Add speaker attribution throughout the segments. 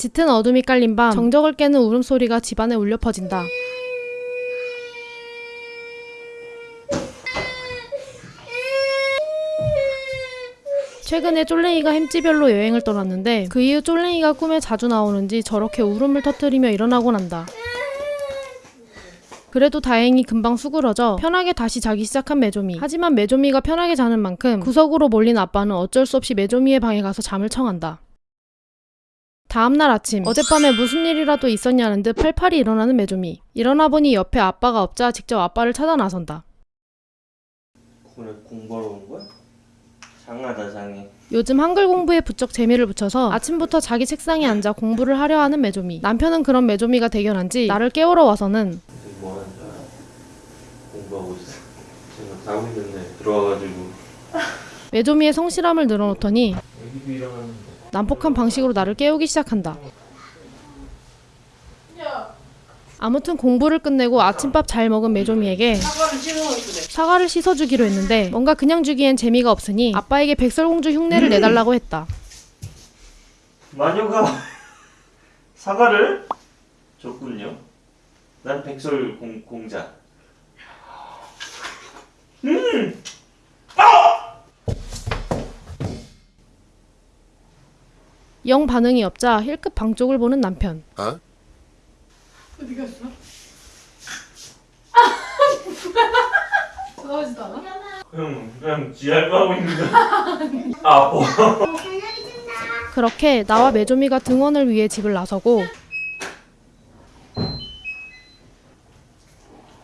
Speaker 1: 짙은 어둠이 깔린 밤 정적을 깨는 울음소리가 집안에 울려 퍼진다. 최근에 쫄랭이가 햄찌별로 여행을 떠났는데 그 이후 쫄랭이가 꿈에 자주 나오는지 저렇게 울음을 터뜨리며 일어나곤 한다. 그래도 다행히 금방 수그러져 편하게 다시 자기 시작한 메조미. 하지만 메조미가 편하게 자는 만큼 구석으로 몰린 아빠는 어쩔 수 없이 메조미의 방에 가서 잠을 청한다. 다음날 아침 어젯밤에 무슨 일이라도 있었냐는 듯 팔팔이 일어나는 메조미. 일어나 보니 옆에 아빠가 없자 직접 아빠를 찾아 나선다.
Speaker 2: 그래 공부하러 온 거야? 장하다 장해
Speaker 1: 요즘 한글 공부에 부쩍 재미를 붙여서 아침부터 자기 책상에 앉아 공부를 하려 하는 메조미. 남편은 그런 메조미가 대견한지 나를 깨우러 와서는
Speaker 2: 뭐 하는 줄 알아? 공부하고 있어 지금 자고 있는데 들어와가지고
Speaker 1: 메조미의 성실함을 늘어놓더니
Speaker 2: 애기도 일어났는데
Speaker 1: 난폭한 방식으로 나를 깨우기 시작한다. 아무튼 공부를 끝내고 아침밥 잘 먹은 메조미에게 사과를 씻어주기로 했는데 뭔가 그냥 주기엔 재미가 없으니 아빠에게 백설공주 흉내를 내달라고 했다.
Speaker 2: 마녀가 사과를 줬군요 난 백설 공, 공자
Speaker 1: 영 반응이 없자 힐끗 방 쪽을 보는 남편.
Speaker 3: 어디 갔어? 좋아하지도 않아?
Speaker 2: 형 그냥 지랄 하고 있는 거 아파
Speaker 1: 그렇게 나와 메조미가 등원을 위해 집을 나서고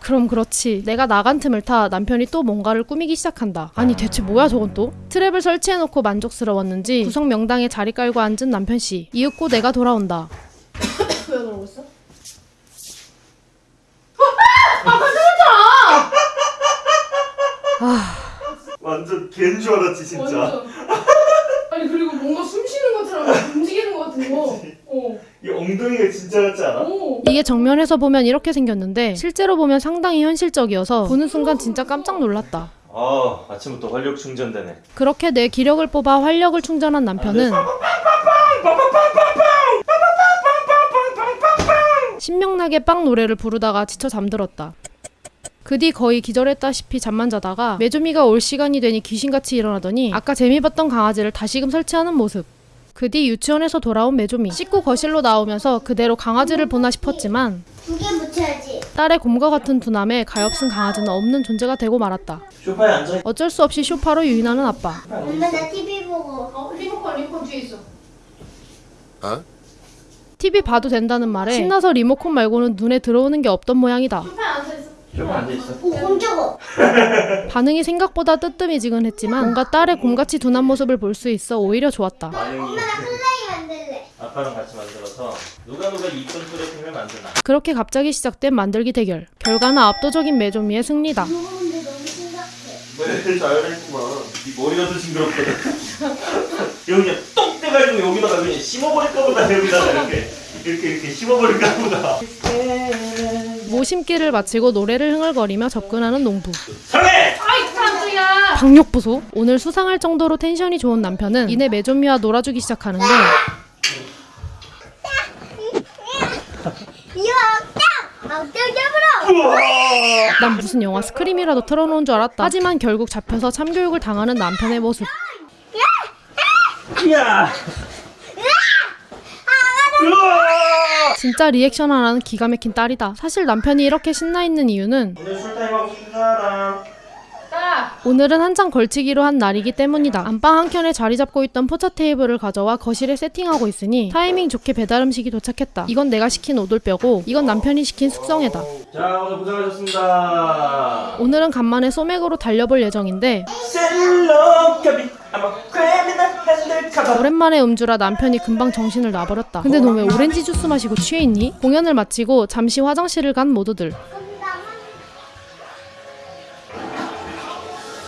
Speaker 1: 그럼 그렇지 내가 나간 틈을 타 남편이 또 뭔가를 꾸미기 시작한다 아니 대체 뭐야 저건 또 트랩을 설치해놓고 만족스러웠는지 구석 명당에 자리 깔고 앉은 남편 씨 이윽고 내가 돌아온다
Speaker 3: 왜 그러고 있어?
Speaker 2: 완전 걘줄 알았지 진짜
Speaker 3: 완전. 아니 그리고 뭔가 숨 쉬는 것처럼 움직이는 것 같은 거. 어.
Speaker 2: 이 엉덩이가 진짜 같지 않아?
Speaker 3: 오.
Speaker 1: 이게 정면에서 보면 이렇게 생겼는데 실제로 보면 상당히 현실적이어서 보는 순간 진짜 깜짝 놀랐다
Speaker 2: 아 아침부터 활력 충전되네
Speaker 1: 그렇게 내 기력을 뽑아 활력을 충전한 남편은 신명나게 빵 노래를 부르다가 지쳐 잠들었다. 그 뒤 거의 기절했다시피 잠만 자다가 메조미가 올 시간이 되니 귀신같이 일어나더니 아까 재미 봤던 강아지를 다시금 설치하는 모습. 그 뒤 유치원에서 돌아온 메조미. 씻고 거실로 나오면서 그대로 강아지를 보나 싶었지만
Speaker 4: 두개 붙여야지.
Speaker 1: 딸의 곰과 같은 두남에 가엾은 강아지는 없는 존재가 되고 말았다.
Speaker 2: 소파에 앉아
Speaker 1: 어쩔 수 없이 쇼파로 유인하는 아빠.
Speaker 4: 엄마 나 TV 보고.
Speaker 3: 어 리모컨 리모컨 뒤에 있어.
Speaker 1: TV 봐도 된다는 말에 신나서 리모컨 말고는 눈에 들어오는 게 없던 모양이다.
Speaker 3: 소파에 앉아 있어.
Speaker 2: 소파에 앉아 있어
Speaker 4: 오 깜짝아.
Speaker 1: 반응이 생각보다 뜨뜨미지근했지만 뭔가 딸의 곰같이 둔한 모습을 볼 수 있어 오히려 좋았다.
Speaker 2: 반응이. 아빠랑 같이 만들어서 누가 누가 이쁜 소개팅을 만드나
Speaker 1: 그렇게 갑자기 시작된 만들기 대결. 결과는 압도적인 메조미의 승리다.
Speaker 4: 이거 근데 너무 심각해.
Speaker 2: 왜 잘했구만 네 머리가 더 징그럽거든 여기 그냥 똑 떼가지고 여기다가 그냥 심어버릴까 보다 여기다가 이렇게 이렇게 이렇게 심어버릴까 보다
Speaker 1: 모심기를 마치고 노래를 흥얼거리며 접근하는 농부.
Speaker 2: 설레!
Speaker 3: 아이 깜짝이야.
Speaker 1: 박력 보소. 오늘 수상할 정도로 텐션이 좋은 남편은 이내 메조미와 놀아주기 시작하는데! 난 무슨 영화 스크림이라도 틀어놓은 줄 알았다. 하지만 결국 잡혀서 참교육을 당하는 남편의 모습.
Speaker 2: 야! 으아!
Speaker 1: 진짜 리액션 하나는 기가 막힌 딸이다. 사실 남편이 이렇게 신나 있는 이유는.
Speaker 2: 오늘은
Speaker 1: 한창 걸치기로 한 날이기 때문이다. 안방 한켠에 자리 잡고 있던 포차 테이블을 가져와 거실에 세팅하고 있으니 타이밍 좋게 배달 음식이 도착했다. 이건 내가 시킨 오돌뼈고 이건 남편이 시킨 숙성회다.
Speaker 2: 자 오늘 고생하셨습니다
Speaker 1: 오늘은 간만에 소맥으로 달려볼 예정인데 오랜만에 음주라 남편이 금방 정신을 놔버렸다. 근데 너 왜 오렌지 주스 마시고 취해 있니? 공연을 마치고 잠시 화장실을 간 모두들.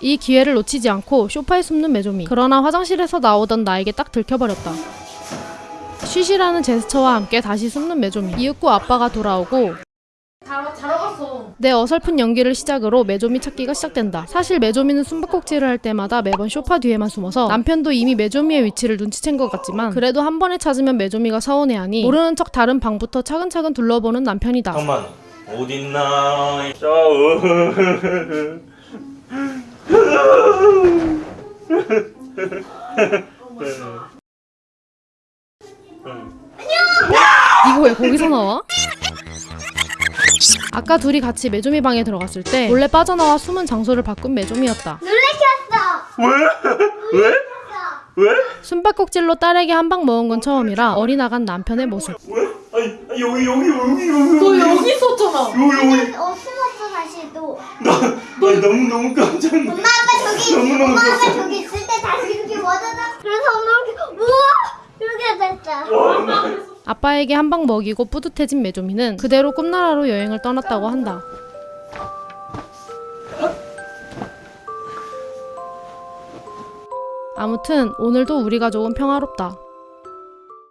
Speaker 1: 이 기회를 놓치지 않고 쇼파에 숨는 메조미. 그러나 화장실에서 나오던 나에게 딱 들켜버렸다. 쉬쉬라는 제스처와 함께 다시 숨는 메조미. 이윽고 아빠가 돌아오고. 내 어설픈 연기를 시작으로 메조미 찾기가 시작된다. 사실 메조미는 숨바꼭질을 할 때마다 매번 쇼파 뒤에만 숨어서 남편도 이미 메조미의 위치를 눈치챈 것 같지만 그래도 한 번에 찾으면 메조미가 서운해하니 모르는 척 다른 방부터 차근차근 둘러보는 남편이다.
Speaker 2: 잠깐만 어딨나 자 어.
Speaker 1: 이거 왜 거기서 나와? 아까 둘이 같이 메조미 방에 들어갔을 때 몰래 빠져나와 숨은 장소를 바꾼 메조미였다.
Speaker 4: 놀래켰어.
Speaker 2: 왜? 왜? 왜?
Speaker 1: 숨바꼭질로 딸에게 한 방 먹은 건 처음이라 어리나간 남편의 모습.
Speaker 2: 왜? 아니, 아니 여기 여기 여기 여기
Speaker 3: 너 여기 있었잖아.
Speaker 2: 여기 여기
Speaker 4: 어 숨었어 다시 또.
Speaker 2: 나, 나 너무 너무 깜짝 놀랐
Speaker 4: 엄마 아빠 저기
Speaker 2: 너무 너무
Speaker 4: 엄마 아빠 저기 있을 때 다시 이렇게 와다다. 그래서 엄마 이렇게 우와 이렇게 됐다.
Speaker 2: 놀랐어
Speaker 1: 아빠에게 한 방 먹이고 뿌듯해진 메조미는 그대로 꿈나라로 여행을 떠났다고 한다. 아무튼 오늘도 우리 가족은 평화롭다.